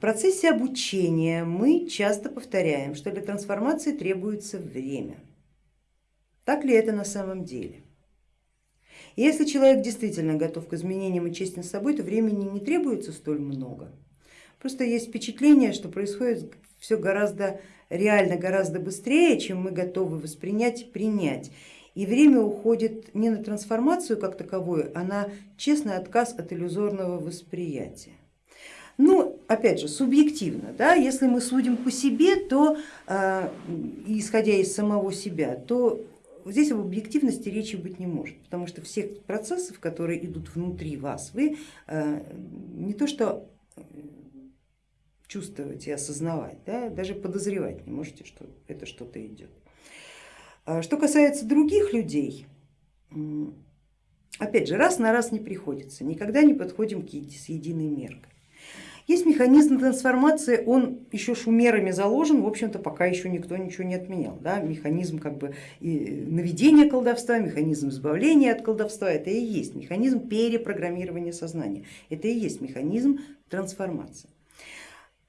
процессе обучения мы часто повторяем, что для трансформации требуется время. Так ли это на самом деле? Если человек действительно готов к изменениям и честен с собой, то времени не требуется столь много. Просто есть впечатление, что происходит все гораздо реально, гораздо быстрее, чем мы готовы воспринять и принять. И время уходит не на трансформацию как таковую, а на честный отказ от иллюзорного восприятия. Ну, опять же, субъективно, да, если мы судим по себе, то э, исходя из самого себя, то здесь об объективности речи быть не может, потому что всех процессов, которые идут внутри вас, вы э, не то что чувствовать и осознавать, да, даже подозревать не можете, что это что-то идет. А что касается других людей, опять же, раз на раз не приходится, никогда не подходим к с единой меркой. Есть механизм трансформации, он еще шумерами заложен, в общем-то пока еще никто ничего не отменял. Да? Механизм как бы наведения колдовства, механизм избавления от колдовства, это и есть механизм перепрограммирования сознания, это и есть механизм трансформации.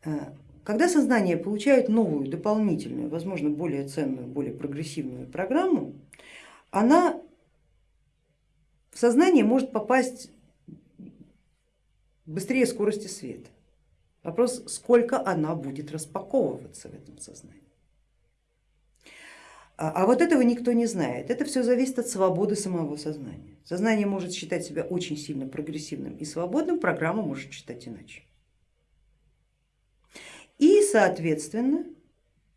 Э, когда сознание получает новую, дополнительную, возможно, более ценную, более прогрессивную программу, она в сознание может попасть быстрее скорости света. Вопрос, сколько она будет распаковываться в этом сознании. А, а вот этого никто не знает. Это все зависит от свободы самого сознания. Сознание может считать себя очень сильно прогрессивным и свободным, программа может считать иначе. И соответственно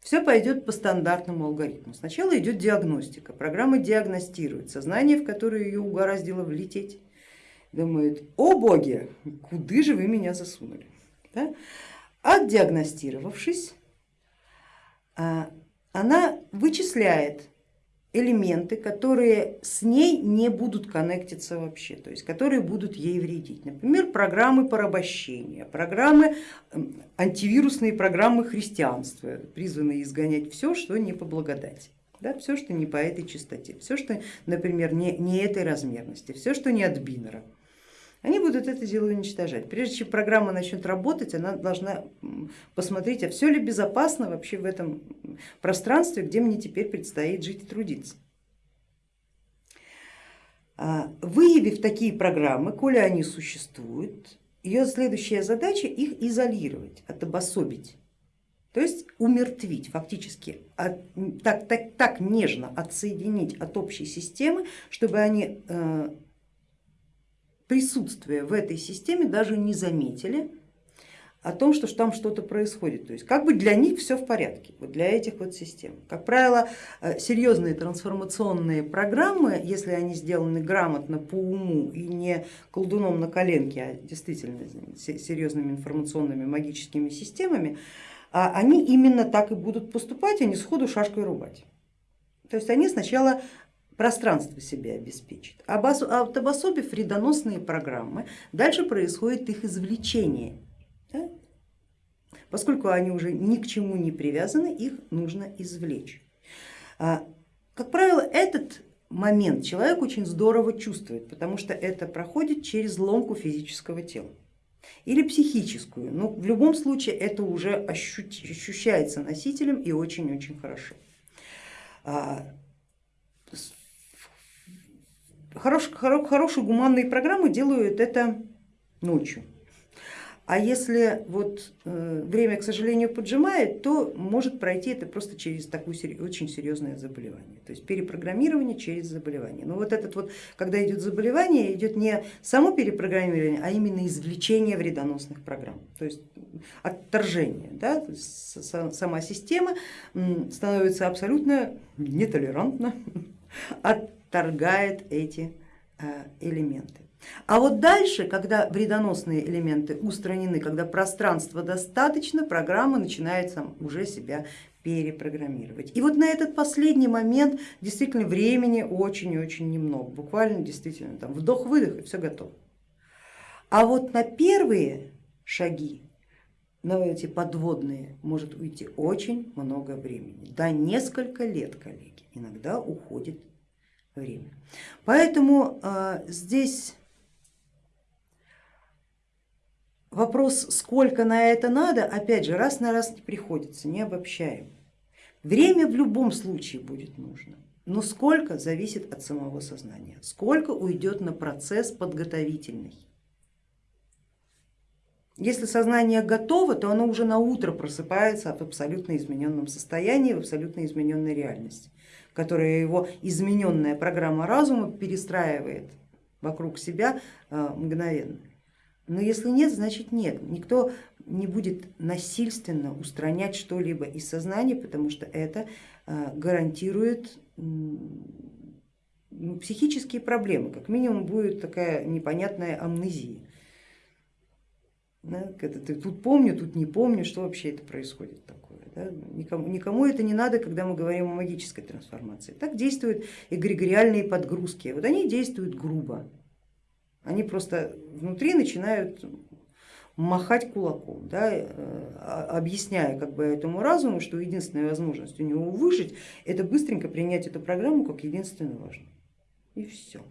все пойдет по стандартному алгоритму. Сначала идет диагностика, программа диагностирует сознание, в которое ее угораздило влететь. Думает, о боги, куда же вы меня засунули? Да? Отдиагностировавшись, а, она вычисляет элементы, которые с ней не будут коннектиться вообще, то есть которые будут ей вредить. Например, программы порабощения, программы, антивирусные программы христианства, призванные изгонять все, что не по благодати. Да, все, что не по этой частоте, все, что, например, не, не этой размерности, все, что не от бинера. Они будут это дело уничтожать. Прежде чем программа начнет работать, она должна посмотреть, а все ли безопасно вообще в этом пространстве, где мне теперь предстоит жить и трудиться. А, выявив такие программы, коли они существуют, ее следующая задача их изолировать, отобособить, то есть умертвить, фактически так, так, так нежно отсоединить от общей системы, чтобы они э, присутствие в этой системе даже не заметили о том, что там что-то происходит. То есть как бы для них все в порядке, вот для этих вот систем. Как правило, э, серьезные трансформационные программы, если они сделаны грамотно по уму и не колдуном на коленке, а действительно серьезными информационными магическими системами, а они именно так и будут поступать, а не сходу шашкой рубать. То есть они сначала пространство себе обеспечит. Отобособив вредоносные программы, дальше происходит их извлечение. Да? Поскольку они уже ни к чему не привязаны, их нужно извлечь. А, как правило, этот момент человек очень здорово чувствует, потому что это проходит через ломку физического тела или психическую, но в любом случае это уже ощущается носителем и очень-очень хорошо. А, Хорош, хоро, хорошие гуманные программы делают это ночью. А если вот э, время, к сожалению, поджимает, то может пройти это просто через такое очень серьезное заболевание, то есть перепрограммирование через заболевание. Но вот этот вот, когда идет заболевание, идет не само перепрограммирование, а именно извлечение вредоносных программ, то есть отторжение. Да? То есть сама система становится абсолютно нетолерантна отторгает эти э, элементы. А вот дальше, когда вредоносные элементы устранены, когда пространства достаточно, программа начинает сам уже себя перепрограммировать. И вот на этот последний момент действительно времени очень-очень немного, буквально действительно там вдох-выдох и все готово. А вот на первые шаги, на эти подводные может уйти очень много времени, до несколько лет, коллеги, иногда уходит время. Поэтому а, здесь вопрос, сколько на это надо, опять же, раз на раз не приходится, не обобщаем. Время в любом случае будет нужно, но сколько зависит от самого сознания, сколько уйдет на процесс подготовительный. Если сознание готово, то оно уже на утро просыпается в абсолютно измененном состоянии, в абсолютно измененной реальности, которая его измененная программа разума перестраивает вокруг себя э, мгновенно. Но если нет, значит нет. Никто не будет насильственно устранять что-либо из сознания, потому что это э, гарантирует ну, психические проблемы, как минимум будет такая непонятная амнезия. Да, ты тут помню, тут не помню, что вообще это происходит такое. Да? Никому, никому это не надо, когда мы говорим о магической трансформации. Так действуют эгрегориальные подгрузки. Вот они действуют грубо. Они просто внутри начинают махать кулаком, да, э, объясняя как бы этому разуму, что единственная возможность у него выжить, это быстренько принять эту программу как единственно важную. И все.